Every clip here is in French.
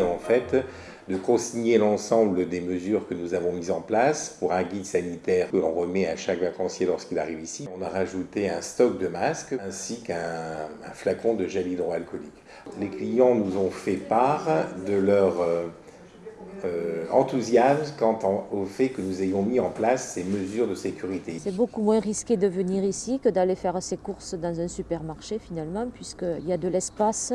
En fait de consigner l'ensemble des mesures que nous avons mises en place pour un guide sanitaire que l'on remet à chaque vacancier lorsqu'il arrive ici. On a rajouté un stock de masques ainsi qu'un flacon de gel hydroalcoolique. Les clients nous ont fait part de leur euh, euh, enthousiasme quant au fait que nous ayons mis en place ces mesures de sécurité. C'est beaucoup moins risqué de venir ici que d'aller faire ses courses dans un supermarché finalement puisqu'il y a de l'espace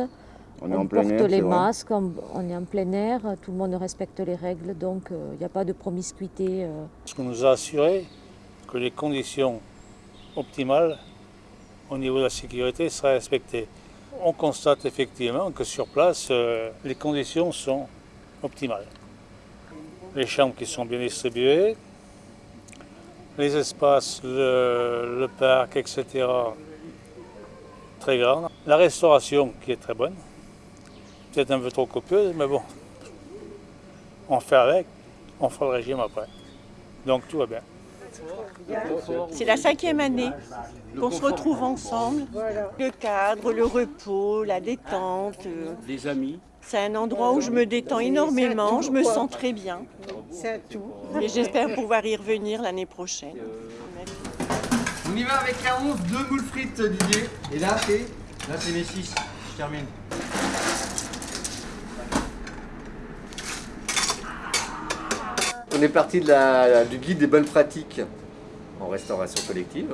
on, on porte les masques, on, est en plein air, tout le monde respecte les règles, donc il euh, n'y a pas de promiscuité. Euh. Ce qu'on nous a assuré que les conditions optimales au niveau de la sécurité seraient respectées. On constate effectivement que sur place, euh, les conditions sont optimales. Les chambres qui sont bien distribuées, les espaces, le, le parc, etc. très grand. La restauration qui est très bonne peut-être un peu trop copieuse, mais bon, on fait avec, on fera le régime après. Donc tout va bien. C'est la cinquième année qu'on se retrouve ensemble. Le cadre, le repos, la détente. Les amis. C'est un endroit où je me détends énormément, je me sens très bien. C'est tout. Et j'espère pouvoir y revenir l'année prochaine. On y va avec la 11, deux moules frites Didier. Et là c'est Là c'est mes 6, je termine. On est parti du guide des bonnes pratiques en restauration collective.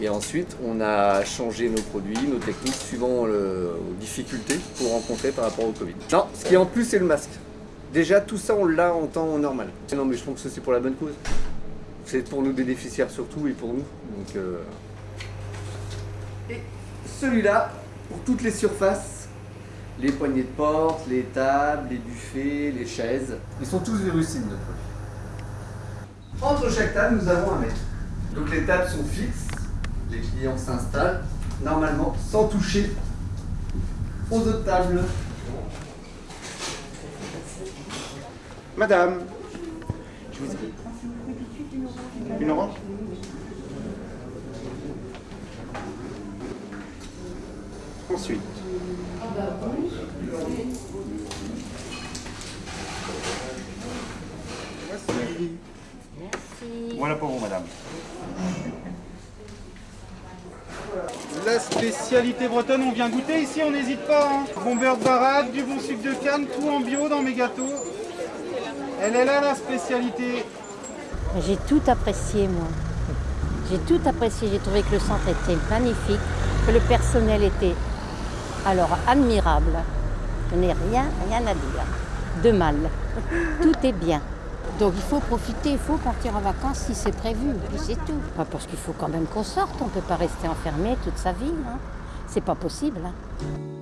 Et ensuite, on a changé nos produits, nos techniques suivant le, aux difficultés qu'on rencontrait par rapport au Covid. Non, ce qui est en plus, c'est le masque. Déjà, tout ça, on l'a en temps normal. Non, mais je pense que c'est pour la bonne cause. C'est pour nos bénéficiaires surtout et pour nous. Donc, euh... Et celui-là, pour toutes les surfaces, les poignées de porte, les tables, les buffets, les chaises, ils sont tous virucides. Entre chaque table, nous avons un mètre. Donc les tables sont fixes, les clients s'installent normalement sans toucher aux autres tables. Madame, je vous Une orange? Ensuite. Voilà pour vous, madame. La spécialité bretonne, on vient goûter ici, on n'hésite pas. Hein. Bon beurre de baraque, du bon sucre de canne, tout en bio dans mes gâteaux. Elle est là la spécialité. J'ai tout apprécié moi. J'ai tout apprécié, j'ai trouvé que le centre était magnifique, que le personnel était alors admirable. Je n'ai rien, rien à dire. De mal. Tout est bien. Donc il faut profiter, il faut partir en vacances si c'est prévu, puis c'est tout. Parce qu'il faut quand même qu'on sorte, on ne peut pas rester enfermé toute sa vie. Hein. C'est pas possible. Hein.